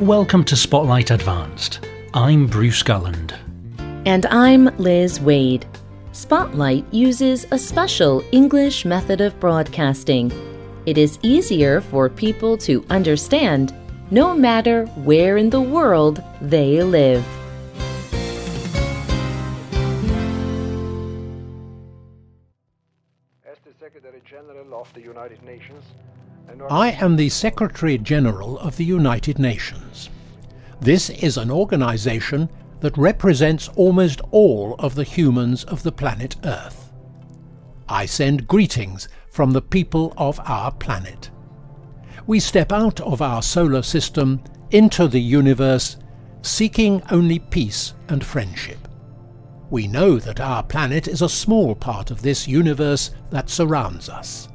Welcome to Spotlight Advanced. I'm Bruce Gulland. And I'm Liz Waid. Spotlight uses a special English method of broadcasting. It is easier for people to understand no matter where in the world they live. As the Secretary General of the United Nations, and I am the Secretary General of the United Nations. This is an organization that represents almost all of the humans of the planet Earth. I send greetings from the people of our planet. We step out of our solar system into the universe seeking only peace and friendship. We know that our planet is a small part of this universe that surrounds us.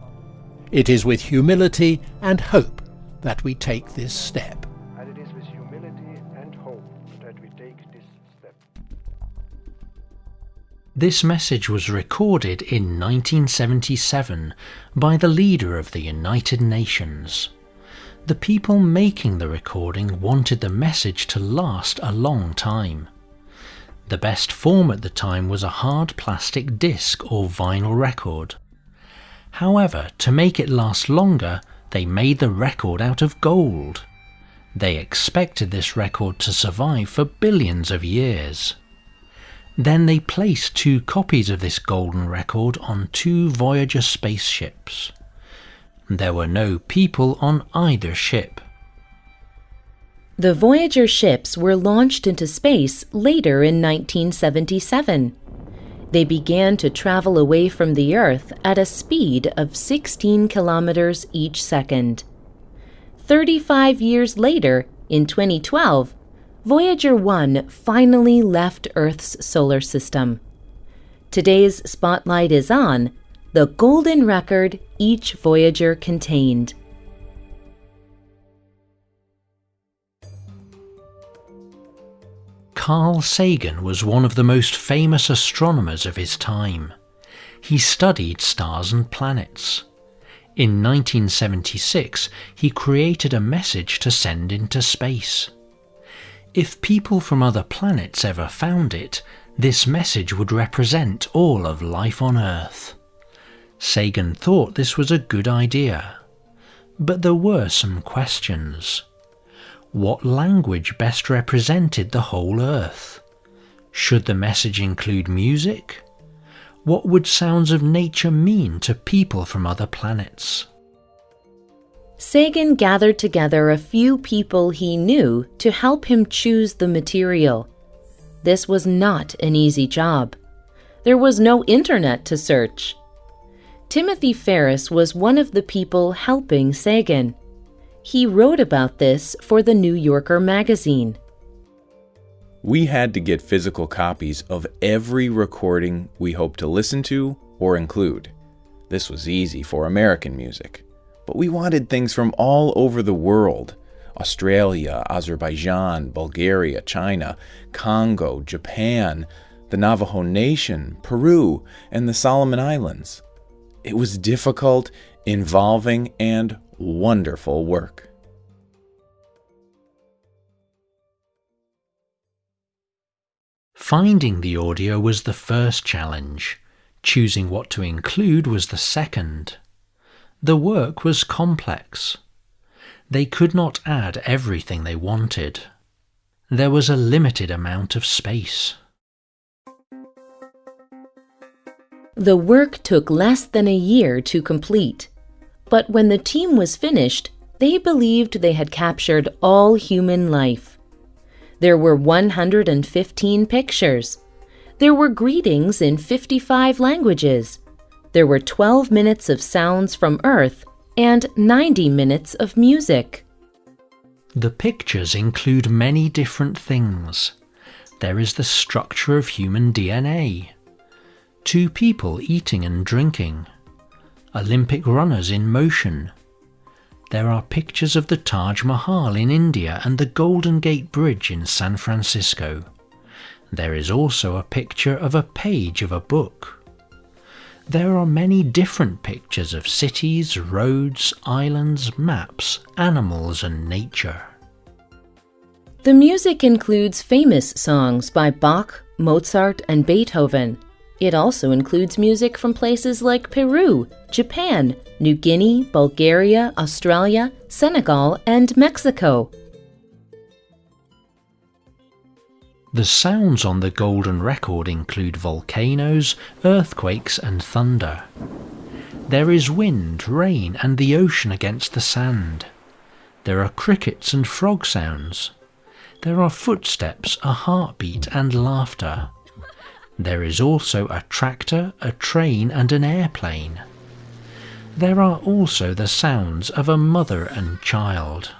It is with humility and hope that we take this step. and it is with humility and hope that we take this step. This message was recorded in 1977 by the leader of the United Nations. The people making the recording wanted the message to last a long time. The best form at the time was a hard plastic disc or vinyl record. However, to make it last longer, they made the record out of gold. They expected this record to survive for billions of years. Then they placed two copies of this golden record on two Voyager spaceships. There were no people on either ship. The Voyager ships were launched into space later in 1977. They began to travel away from the Earth at a speed of 16 kilometers each second. 35 years later, in 2012, Voyager 1 finally left Earth's solar system. Today's spotlight is on the golden record each Voyager contained. Carl Sagan was one of the most famous astronomers of his time. He studied stars and planets. In 1976, he created a message to send into space. If people from other planets ever found it, this message would represent all of life on Earth. Sagan thought this was a good idea. But there were some questions. What language best represented the whole Earth? Should the message include music? What would sounds of nature mean to people from other planets? Sagan gathered together a few people he knew to help him choose the material. This was not an easy job. There was no internet to search. Timothy Ferris was one of the people helping Sagan. He wrote about this for the New Yorker magazine. We had to get physical copies of every recording we hoped to listen to or include. This was easy for American music, but we wanted things from all over the world Australia, Azerbaijan, Bulgaria, China, Congo, Japan, the Navajo Nation, Peru, and the Solomon Islands. It was difficult, involving, and wonderful work. Finding the audio was the first challenge. Choosing what to include was the second. The work was complex. They could not add everything they wanted. There was a limited amount of space. The work took less than a year to complete. But when the team was finished, they believed they had captured all human life. There were 115 pictures. There were greetings in 55 languages. There were 12 minutes of sounds from Earth and 90 minutes of music. The pictures include many different things. There is the structure of human DNA, two people eating and drinking, Olympic runners in motion. There are pictures of the Taj Mahal in India and the Golden Gate Bridge in San Francisco. There is also a picture of a page of a book. There are many different pictures of cities, roads, islands, maps, animals, and nature. The music includes famous songs by Bach, Mozart, and Beethoven. It also includes music from places like Peru, Japan, New Guinea, Bulgaria, Australia, Senegal, and Mexico. The sounds on the golden record include volcanoes, earthquakes, and thunder. There is wind, rain, and the ocean against the sand. There are crickets and frog sounds. There are footsteps, a heartbeat, and laughter. There is also a tractor, a train, and an airplane. There are also the sounds of a mother and child.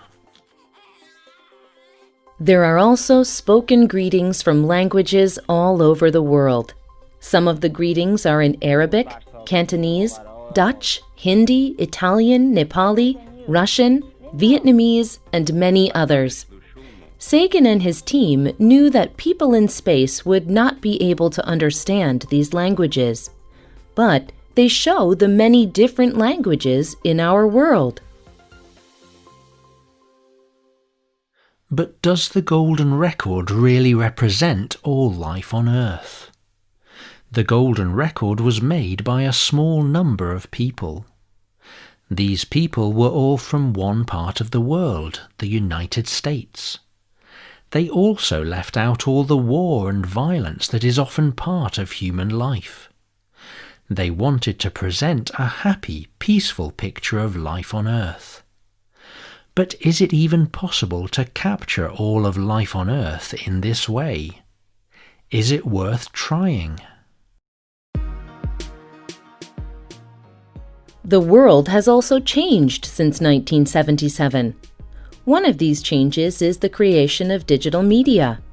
There are also spoken greetings from languages all over the world. Some of the greetings are in Arabic, Cantonese, Dutch, Hindi, Italian, Nepali, Russian, Vietnamese, and many others. Sagan and his team knew that people in space would not be able to understand these languages, but they show the many different languages in our world. But does the Golden Record really represent all life on Earth? The Golden Record was made by a small number of people. These people were all from one part of the world, the United States. They also left out all the war and violence that is often part of human life. They wanted to present a happy, peaceful picture of life on Earth. But is it even possible to capture all of life on Earth in this way? Is it worth trying? The world has also changed since 1977. One of these changes is the creation of digital media.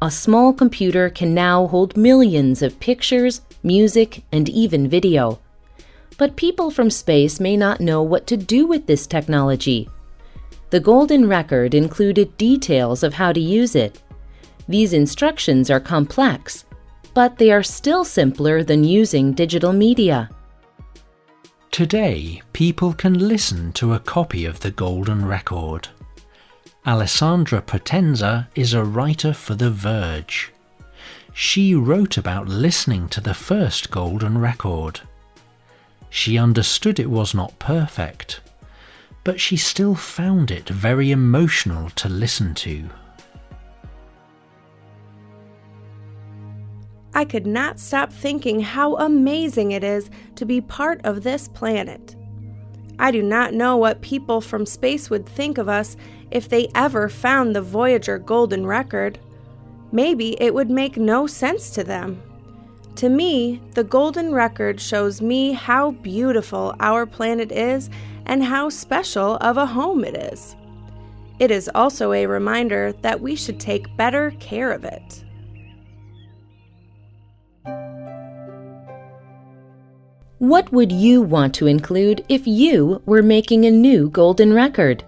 A small computer can now hold millions of pictures, music, and even video. But people from space may not know what to do with this technology. The Golden Record included details of how to use it. These instructions are complex, but they are still simpler than using digital media. Today, people can listen to a copy of the Golden Record. Alessandra Potenza is a writer for The Verge. She wrote about listening to the first Golden Record. She understood it was not perfect, but she still found it very emotional to listen to. I could not stop thinking how amazing it is to be part of this planet. I do not know what people from space would think of us if they ever found the Voyager Golden Record. Maybe it would make no sense to them. To me, the Golden Record shows me how beautiful our planet is and how special of a home it is. It is also a reminder that we should take better care of it. What would you want to include if you were making a new golden record?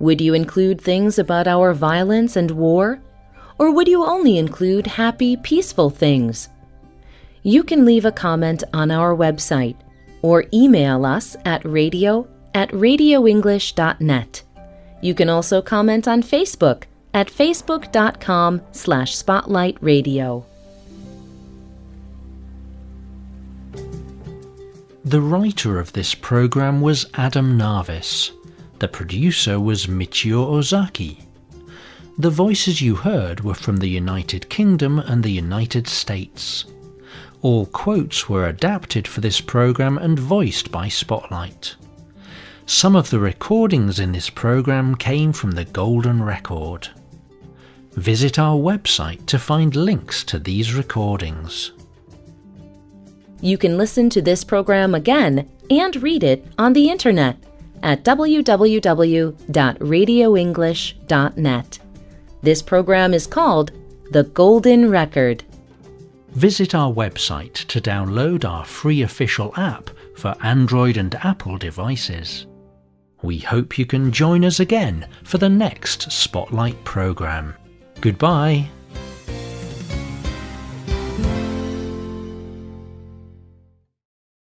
Would you include things about our violence and war? Or would you only include happy, peaceful things? You can leave a comment on our website or email us at radio at radioenglish.net. You can also comment on Facebook at facebook.com slash spotlightradio. The writer of this program was Adam Navis. The producer was Michio Ozaki. The voices you heard were from the United Kingdom and the United States. All quotes were adapted for this program and voiced by Spotlight. Some of the recordings in this program came from the Golden Record. Visit our website to find links to these recordings. You can listen to this program again and read it on the internet at www.radioenglish.net. This program is called The Golden Record. Visit our website to download our free official app for Android and Apple devices. We hope you can join us again for the next Spotlight program. Goodbye.